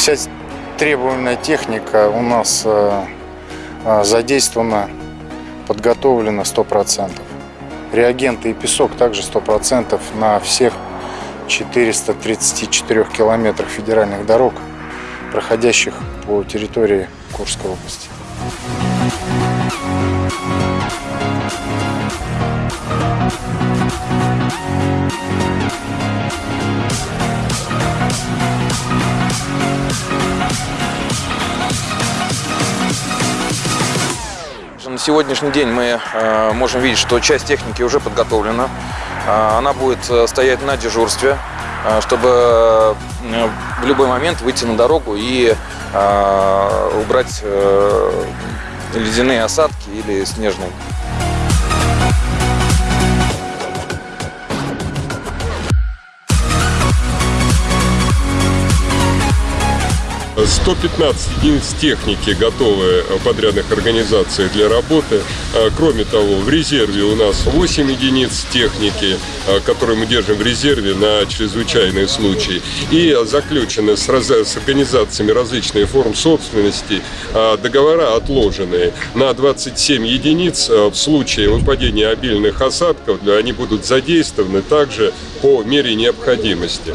Вся требуемая техника у нас э, э, задействована, подготовлена 100%. Реагенты и песок также 100% на всех 434 километрах федеральных дорог, проходящих по территории Курской области. На сегодняшний день мы э, можем видеть, что часть техники уже подготовлена. Э, она будет э, стоять на дежурстве, чтобы в любой момент выйти на дорогу и убрать ледяные осадки или снежные. 115 единиц техники готовы в подрядных организациях для работы. А, Кроме того, в резерве у нас 8 единиц техники, а, которые мы держим в резерве на чрезвычайные случаи. И заключены с, с организациями различных форм собственности договора отложенные на 27 единиц. В случае выпадения обильных осадков они будут задействованы также по мере необходимости.